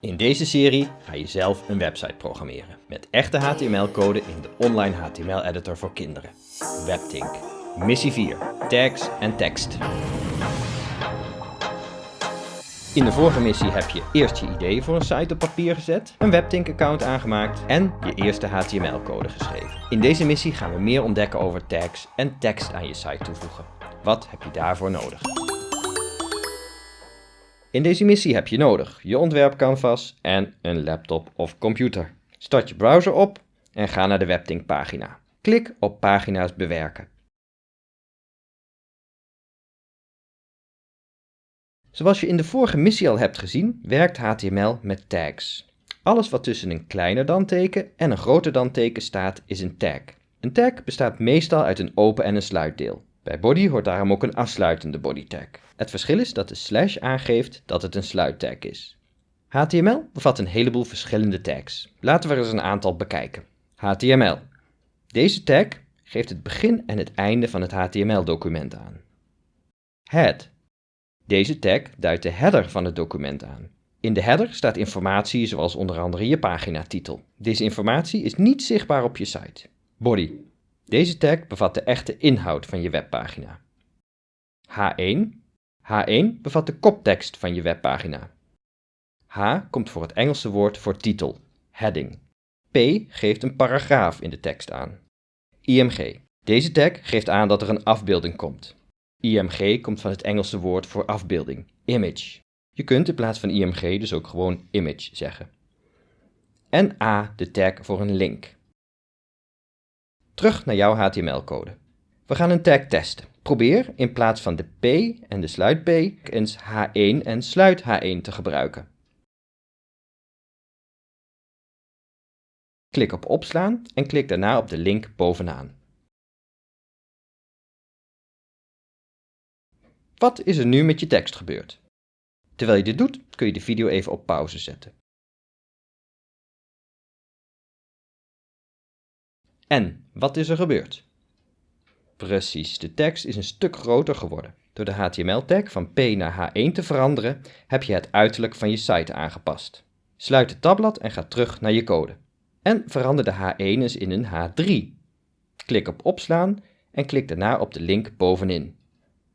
In deze serie ga je zelf een website programmeren met echte HTML-code in de online HTML-editor voor kinderen. WebTink. Missie 4. Tags en tekst. In de vorige missie heb je eerst je idee voor een site op papier gezet, een WebTink-account aangemaakt en je eerste HTML-code geschreven. In deze missie gaan we meer ontdekken over tags en tekst aan je site toevoegen. Wat heb je daarvoor nodig? In deze missie heb je nodig je ontwerpcanvas en een laptop of computer. Start je browser op en ga naar de WebTink pagina. Klik op pagina's bewerken. Zoals je in de vorige missie al hebt gezien, werkt HTML met tags. Alles wat tussen een kleiner dan teken en een groter dan teken staat, is een tag. Een tag bestaat meestal uit een open en een sluitdeel. Bij body hoort daarom ook een afsluitende body tag. Het verschil is dat de slash aangeeft dat het een sluittag is. HTML bevat een heleboel verschillende tags. Laten we er eens een aantal bekijken. HTML. Deze tag geeft het begin en het einde van het HTML-document aan. Head. Deze tag duidt de header van het document aan. In de header staat informatie zoals onder andere je paginatitel. Deze informatie is niet zichtbaar op je site. Body. Deze tag bevat de echte inhoud van je webpagina. H1. H1 bevat de koptekst van je webpagina. H komt voor het Engelse woord voor titel, heading. P geeft een paragraaf in de tekst aan. IMG. Deze tag geeft aan dat er een afbeelding komt. IMG komt van het Engelse woord voor afbeelding, image. Je kunt in plaats van IMG dus ook gewoon image zeggen. En A de tag voor een link. Terug naar jouw HTML-code. We gaan een tag testen. Probeer in plaats van de P en de sluit P eens H1 en sluit H1 te gebruiken. Klik op opslaan en klik daarna op de link bovenaan. Wat is er nu met je tekst gebeurd? Terwijl je dit doet, kun je de video even op pauze zetten. En, wat is er gebeurd? Precies, de tekst is een stuk groter geworden. Door de HTML-tag van P naar H1 te veranderen, heb je het uiterlijk van je site aangepast. Sluit het tabblad en ga terug naar je code. En verander de H1 eens in een H3. Klik op opslaan en klik daarna op de link bovenin.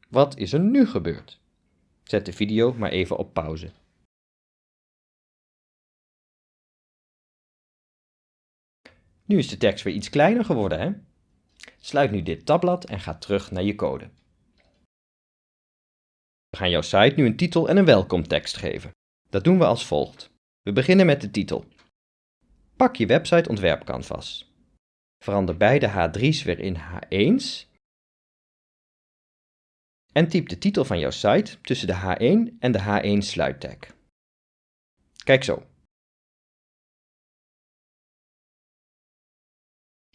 Wat is er nu gebeurd? Zet de video maar even op pauze. Nu is de tekst weer iets kleiner geworden, hè? Sluit nu dit tabblad en ga terug naar je code. We gaan jouw site nu een titel en een welkomtekst geven. Dat doen we als volgt. We beginnen met de titel. Pak je website ontwerpcanvas. Verander beide H3's weer in H1's. En typ de titel van jouw site tussen de H1 en de H1 sluittag. Kijk zo.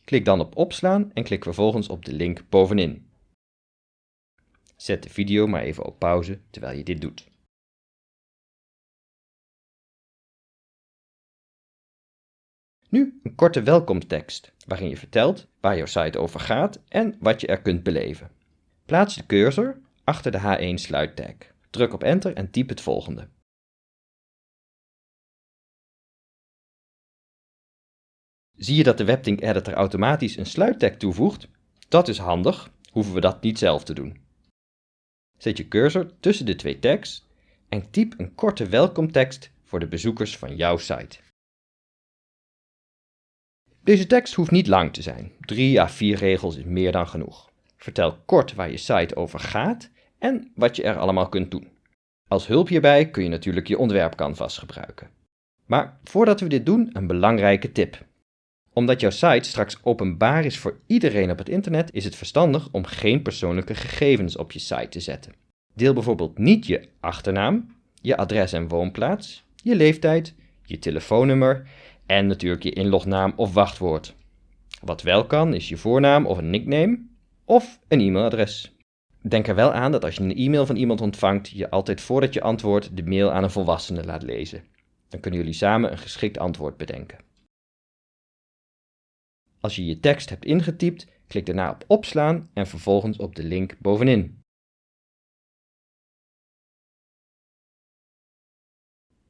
Klik dan op opslaan en klik vervolgens op de link bovenin. Zet de video maar even op pauze terwijl je dit doet. Nu een korte welkomtekst waarin je vertelt waar jouw site over gaat en wat je er kunt beleven. Plaats de cursor achter de H1 sluittag. Druk op enter en typ het volgende. Zie je dat de WebTink Editor automatisch een sluittag toevoegt? Dat is handig, hoeven we dat niet zelf te doen. Zet je cursor tussen de twee tags en typ een korte welkomtekst voor de bezoekers van jouw site. Deze tekst hoeft niet lang te zijn. 3 à 4 regels is meer dan genoeg. Vertel kort waar je site over gaat en wat je er allemaal kunt doen. Als hulp hierbij kun je natuurlijk je ontwerpcanvas gebruiken. Maar voordat we dit doen, een belangrijke tip omdat jouw site straks openbaar is voor iedereen op het internet, is het verstandig om geen persoonlijke gegevens op je site te zetten. Deel bijvoorbeeld niet je achternaam, je adres en woonplaats, je leeftijd, je telefoonnummer en natuurlijk je inlognaam of wachtwoord. Wat wel kan is je voornaam of een nickname of een e-mailadres. Denk er wel aan dat als je een e-mail van iemand ontvangt, je altijd voordat je antwoordt de mail aan een volwassene laat lezen. Dan kunnen jullie samen een geschikt antwoord bedenken. Als je je tekst hebt ingetypt, klik daarna op opslaan en vervolgens op de link bovenin.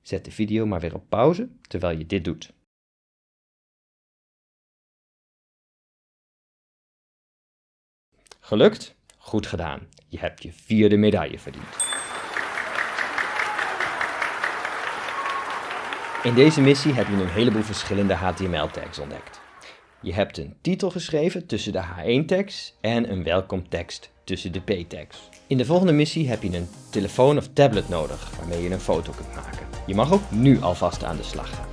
Zet de video maar weer op pauze terwijl je dit doet. Gelukt? Goed gedaan. Je hebt je vierde medaille verdiend. In deze missie heb je een heleboel verschillende HTML-tags ontdekt. Je hebt een titel geschreven tussen de H1-tags en een welkomtekst tussen de P-tags. In de volgende missie heb je een telefoon of tablet nodig waarmee je een foto kunt maken. Je mag ook nu alvast aan de slag gaan.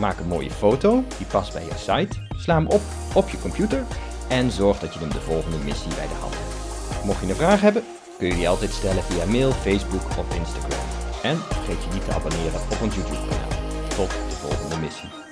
Maak een mooie foto die past bij je site, sla hem op op je computer en zorg dat je hem de volgende missie bij de hand hebt. Mocht je een vraag hebben, kun je die altijd stellen via mail, Facebook of Instagram. En vergeet je niet te abonneren op ons YouTube kanaal. Tot de volgende missie.